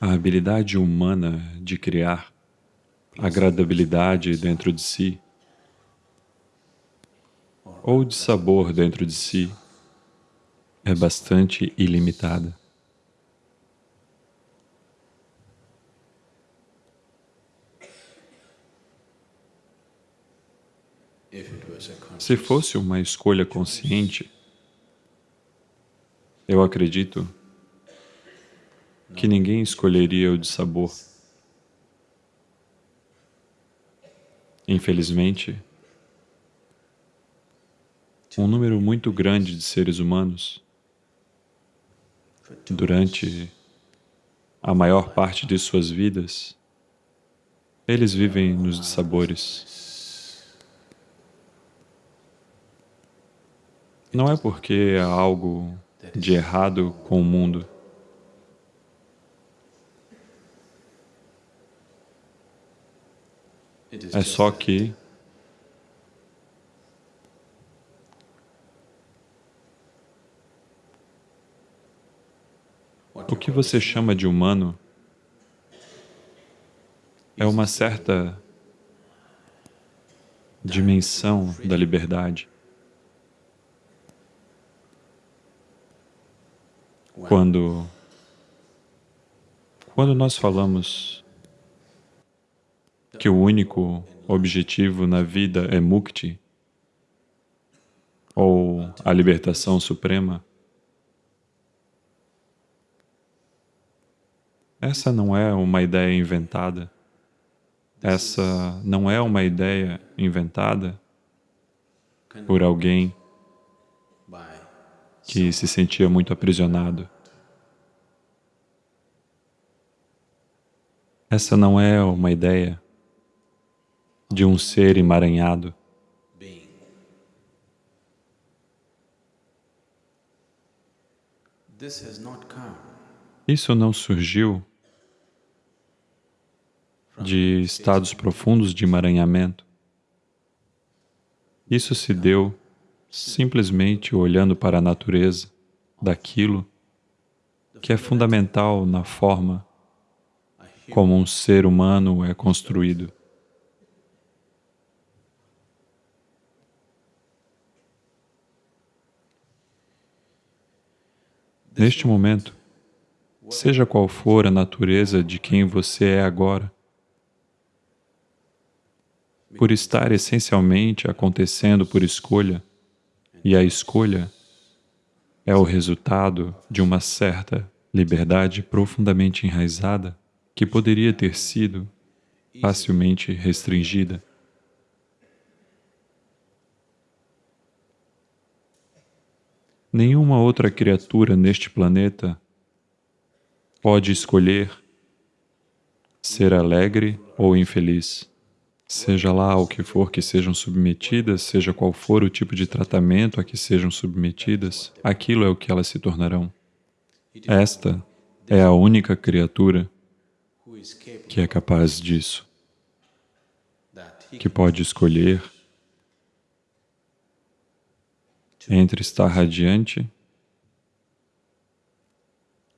a habilidade humana de criar agradabilidade dentro de si, ou de sabor dentro de si, é bastante ilimitada. Se fosse uma escolha consciente, eu acredito que ninguém escolheria o de sabor. Infelizmente, um número muito grande de seres humanos, durante a maior parte de suas vidas, eles vivem nos dissabores. Não é porque há algo de errado com o mundo. É só que o que você chama de humano é uma certa dimensão da liberdade. Quando, quando nós falamos que o único objetivo na vida é mukti, ou a libertação suprema, essa não é uma ideia inventada. Essa não é uma ideia inventada por alguém que se sentia muito aprisionado. Essa não é uma ideia de um ser emaranhado. Isso não surgiu de estados profundos de emaranhamento. Isso se deu simplesmente olhando para a natureza daquilo que é fundamental na forma como um ser humano é construído. Neste momento, seja qual for a natureza de quem você é agora, por estar essencialmente acontecendo por escolha, e a escolha é o resultado de uma certa liberdade profundamente enraizada que poderia ter sido facilmente restringida. Nenhuma outra criatura neste planeta pode escolher ser alegre ou infeliz seja lá o que for que sejam submetidas, seja qual for o tipo de tratamento a que sejam submetidas, aquilo é o que elas se tornarão. Esta é a única criatura que é capaz disso, que pode escolher entre estar radiante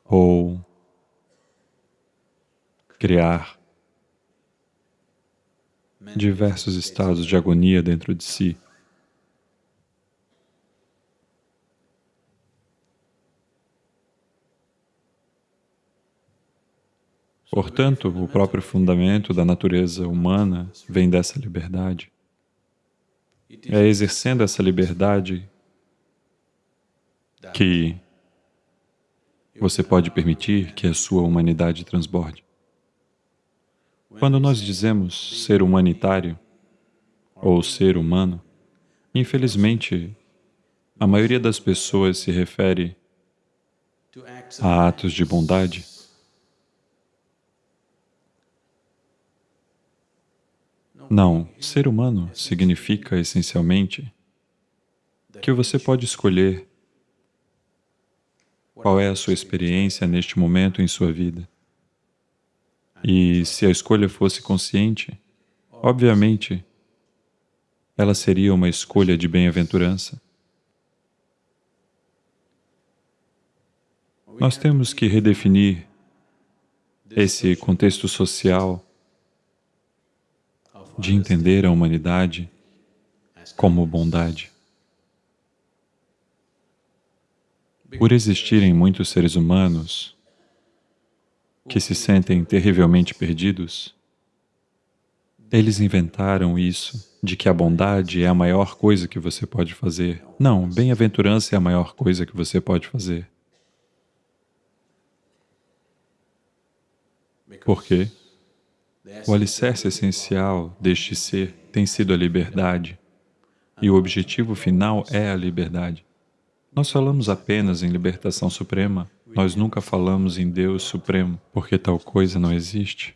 ou criar diversos estados de agonia dentro de si. Portanto, o próprio fundamento da natureza humana vem dessa liberdade. É exercendo essa liberdade que você pode permitir que a sua humanidade transborde. Quando nós dizemos ser humanitário ou ser humano, infelizmente, a maioria das pessoas se refere a atos de bondade. Não, ser humano significa essencialmente que você pode escolher qual é a sua experiência neste momento em sua vida. E se a escolha fosse consciente, obviamente, ela seria uma escolha de bem-aventurança. Nós temos que redefinir esse contexto social de entender a humanidade como bondade. Por existirem muitos seres humanos que se sentem terrivelmente perdidos, eles inventaram isso, de que a bondade é a maior coisa que você pode fazer. Não, bem-aventurança é a maior coisa que você pode fazer. Por quê? O alicerce essencial deste ser tem sido a liberdade, e o objetivo final é a liberdade. Nós falamos apenas em libertação suprema, nós nunca falamos em Deus Supremo, porque tal coisa não existe.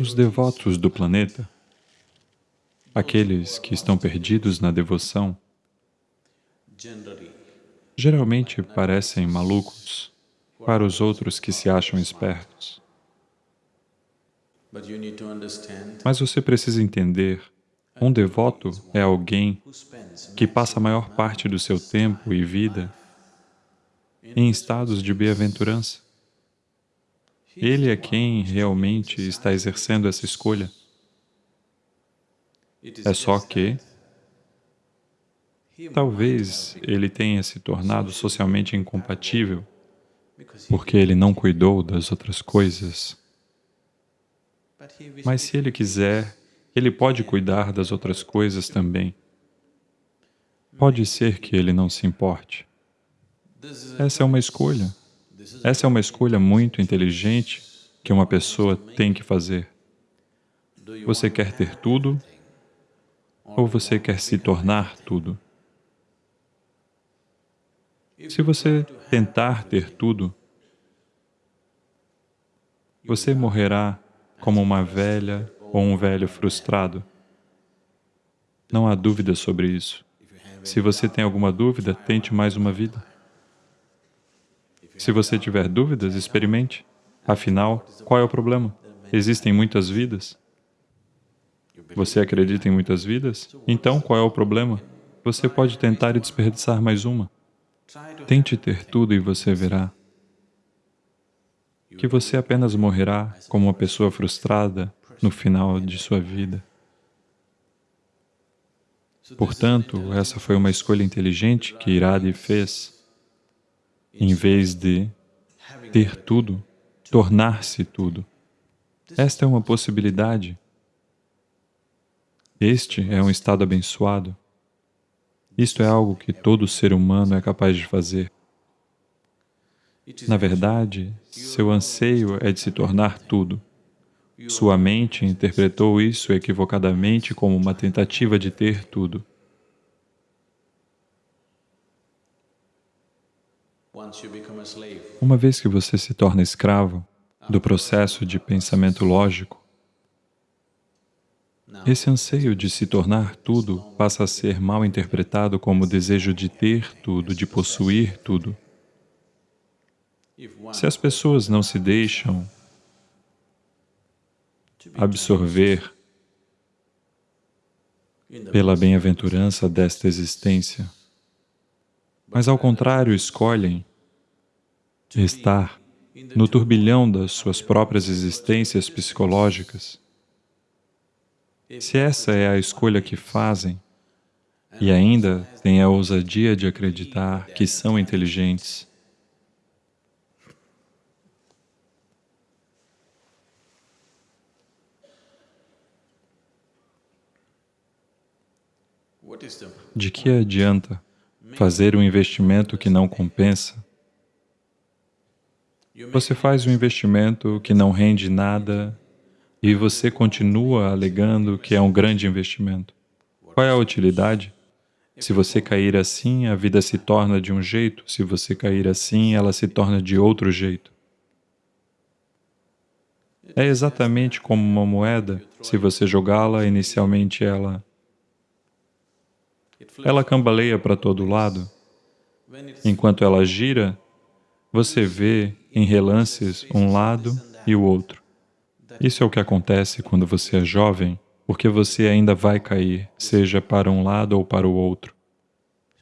Os devotos do planeta, aqueles que estão perdidos na devoção, geralmente parecem malucos para os outros que se acham espertos. Mas você precisa entender, um devoto é alguém que passa a maior parte do seu tempo e vida em estados de bem-aventurança. Ele é quem realmente está exercendo essa escolha. É só que talvez ele tenha se tornado socialmente incompatível porque ele não cuidou das outras coisas. Mas se ele quiser, ele pode cuidar das outras coisas também. Pode ser que ele não se importe. Essa é uma escolha. Essa é uma escolha muito inteligente que uma pessoa tem que fazer. Você quer ter tudo ou você quer se tornar tudo? Se você tentar ter tudo, você morrerá como uma velha ou um velho frustrado. Não há dúvida sobre isso. Se você tem alguma dúvida, tente mais uma vida. Se você tiver dúvidas, experimente. Afinal, qual é o problema? Existem muitas vidas. Você acredita em muitas vidas? Então, qual é o problema? Você pode tentar e desperdiçar mais uma. Tente ter tudo e você verá que você apenas morrerá como uma pessoa frustrada no final de sua vida. Portanto, essa foi uma escolha inteligente que Iradi fez, em vez de ter tudo, tornar-se tudo. Esta é uma possibilidade este é um estado abençoado. Isto é algo que todo ser humano é capaz de fazer. Na verdade, seu anseio é de se tornar tudo. Sua mente interpretou isso equivocadamente como uma tentativa de ter tudo. Uma vez que você se torna escravo do processo de pensamento lógico, esse anseio de se tornar tudo passa a ser mal interpretado como desejo de ter tudo, de possuir tudo. Se as pessoas não se deixam absorver pela bem-aventurança desta existência, mas ao contrário escolhem estar no turbilhão das suas próprias existências psicológicas, se essa é a escolha que fazem, e ainda têm a ousadia de acreditar que são inteligentes, de que adianta fazer um investimento que não compensa? Você faz um investimento que não rende nada e você continua alegando que é um grande investimento. Qual é a utilidade? Se você cair assim, a vida se torna de um jeito, se você cair assim, ela se torna de outro jeito. É exatamente como uma moeda, se você jogá-la, inicialmente ela... Ela cambaleia para todo lado. Enquanto ela gira, você vê em relances um lado e o outro. Isso é o que acontece quando você é jovem, porque você ainda vai cair, seja para um lado ou para o outro.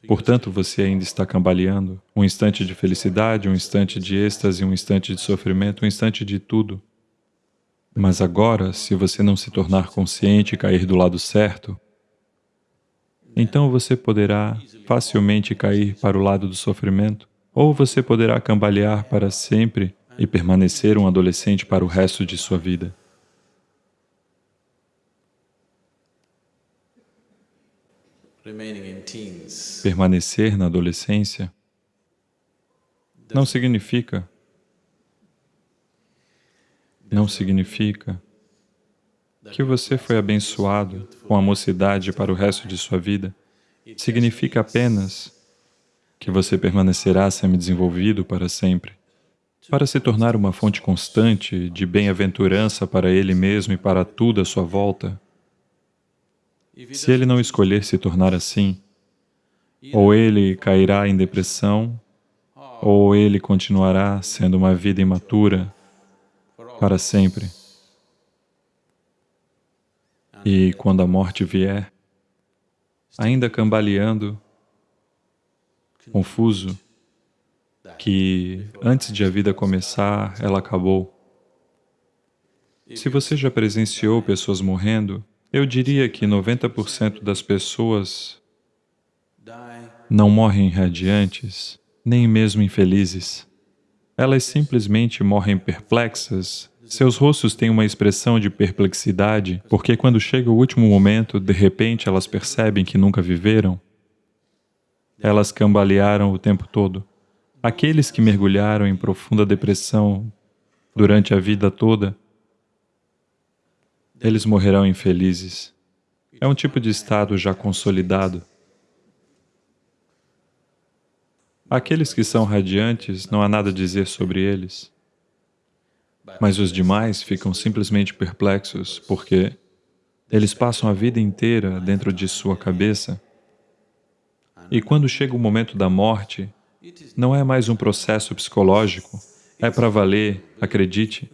Portanto, você ainda está cambaleando. Um instante de felicidade, um instante de êxtase, um instante de sofrimento, um instante de tudo. Mas agora, se você não se tornar consciente e cair do lado certo, então você poderá facilmente cair para o lado do sofrimento, ou você poderá cambalear para sempre e permanecer um adolescente para o resto de sua vida. Permanecer na adolescência não significa não significa que você foi abençoado com a mocidade para o resto de sua vida. Significa apenas que você permanecerá semi-desenvolvido para sempre. Para se tornar uma fonte constante de bem-aventurança para ele mesmo e para tudo à sua volta, se ele não escolher se tornar assim, ou ele cairá em depressão, ou ele continuará sendo uma vida imatura para sempre. E quando a morte vier, ainda cambaleando, confuso, que antes de a vida começar, ela acabou. Se você já presenciou pessoas morrendo, eu diria que 90% das pessoas não morrem radiantes, nem mesmo infelizes. Elas simplesmente morrem perplexas, seus rostos têm uma expressão de perplexidade, porque quando chega o último momento, de repente elas percebem que nunca viveram. Elas cambalearam o tempo todo. Aqueles que mergulharam em profunda depressão durante a vida toda, eles morrerão infelizes. É um tipo de estado já consolidado. Aqueles que são radiantes, não há nada a dizer sobre eles. Mas os demais ficam simplesmente perplexos porque eles passam a vida inteira dentro de sua cabeça e quando chega o momento da morte, não é mais um processo psicológico, é para valer, acredite.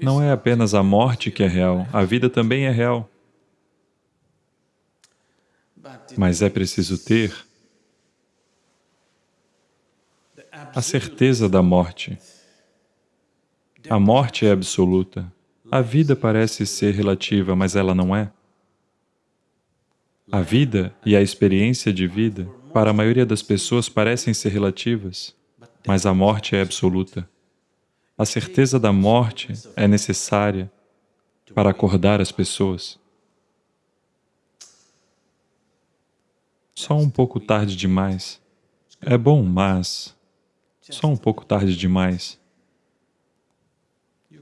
Não é apenas a morte que é real, a vida também é real. Mas é preciso ter a certeza da morte. A morte é absoluta. A vida parece ser relativa, mas ela não é. A vida e a experiência de vida, para a maioria das pessoas, parecem ser relativas, mas a morte é absoluta. A certeza da morte é necessária para acordar as pessoas. Só um pouco tarde demais. É bom, mas só um pouco tarde demais.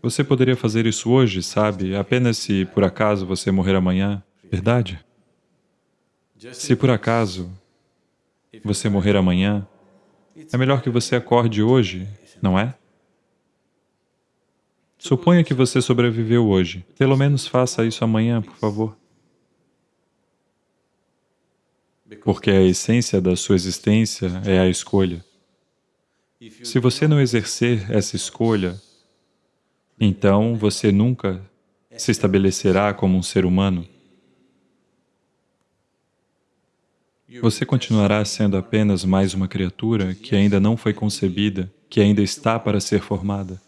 Você poderia fazer isso hoje, sabe? Apenas se, por acaso, você morrer amanhã, verdade? Se por acaso você morrer amanhã, é melhor que você acorde hoje, não é? Suponha que você sobreviveu hoje. Pelo menos faça isso amanhã, por favor. Porque a essência da sua existência é a escolha. Se você não exercer essa escolha, então você nunca se estabelecerá como um ser humano. Você continuará sendo apenas mais uma criatura que ainda não foi concebida, que ainda está para ser formada.